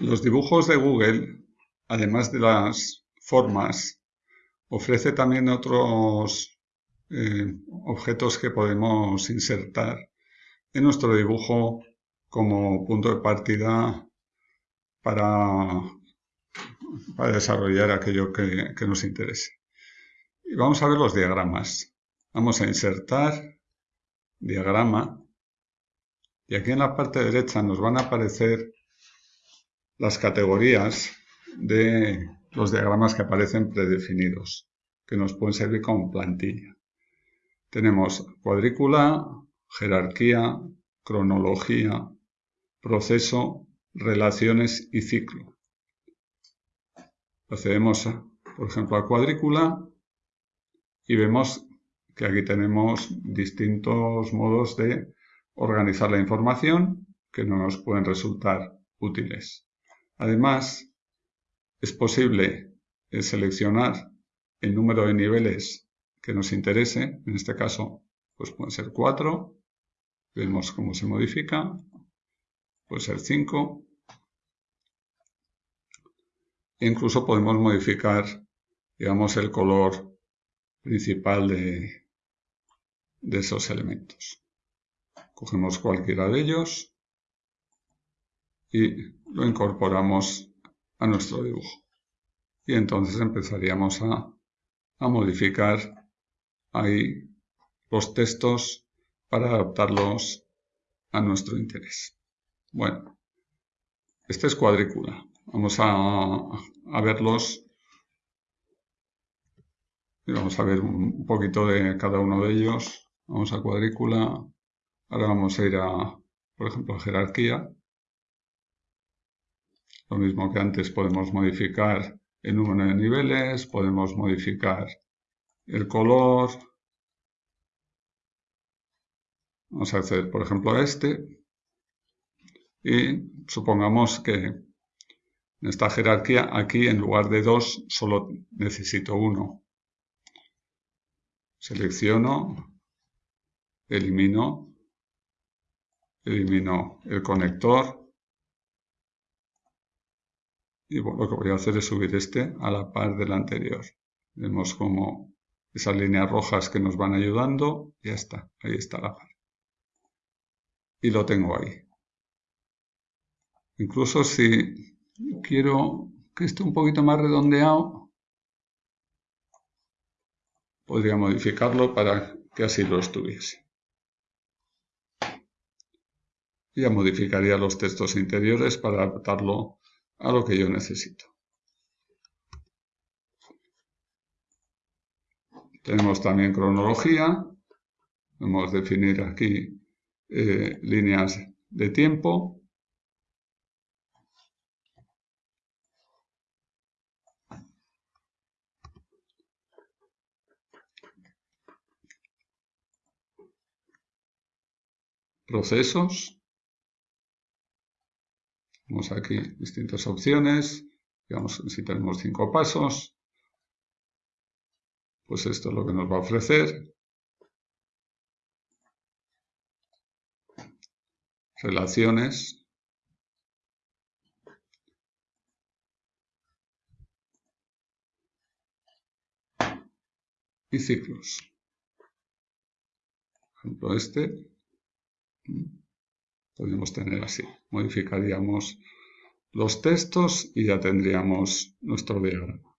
Los dibujos de Google, además de las formas, ofrece también otros eh, objetos que podemos insertar en nuestro dibujo como punto de partida para, desarrollar aquello que, que nos interese. Y vamos a ver los diagramas. Vamos a insertar diagrama y aquí en la parte derecha nos van a aparecer las categorías de los diagramas que aparecen predefinidos, que nos pueden servir como plantilla. Tenemos cuadrícula, jerarquía, cronología, proceso, relaciones y ciclo. Procedemos, por ejemplo, a cuadrícula y vemos que aquí tenemos distintos modos de organizar la información que nos pueden resultar útiles. Además, es posible eh, seleccionar el número de niveles que nos interese, en este caso pues pueden ser 4, vemos cómo se modifica, puede ser 5, e incluso podemos modificar, digamos, el color principal de, de esos elementos. Cogemos cualquiera de ellos y lo incorporamos a nuestro dibujo. Y entonces empezaríamos a, modificar ahí los textos para adaptarlos a nuestro interés. Bueno, este es cuadrícula. Vamos a, a verlos y vamos a ver un poquito de cada uno de ellos. Vamos a cuadrícula. Ahora vamos a ir a, por ejemplo, a jerarquía. Lo mismo que antes podemos modificar el número de niveles, podemos modificar el color. Vamos a hacer, por ejemplo, este. Y supongamos que en esta jerarquía, aquí en lugar de dos, solo necesito uno. Selecciono, elimino, elimino el conector, y lo que voy a hacer es subir este a la par del anterior. Vemos como esas líneas rojas que nos van ayudando, ya está, ahí está la par. Y lo tengo ahí. Incluso si quiero que esté un poquito más redondeado, podría modificarlo para que así lo estuviese. Ya modificaría los textos interiores para adaptarlo a lo que yo necesito. Tenemos también cronología. Podemos definir aquí eh, líneas de tiempo. Procesos. Tenemos aquí distintas opciones. Digamos, si tenemos cinco pasos, pues esto es lo que nos va a ofrecer. Relaciones. Y ciclos. Por ejemplo, este podemos tener así. Modificaríamos los textos y ya tendríamos nuestro diagrama.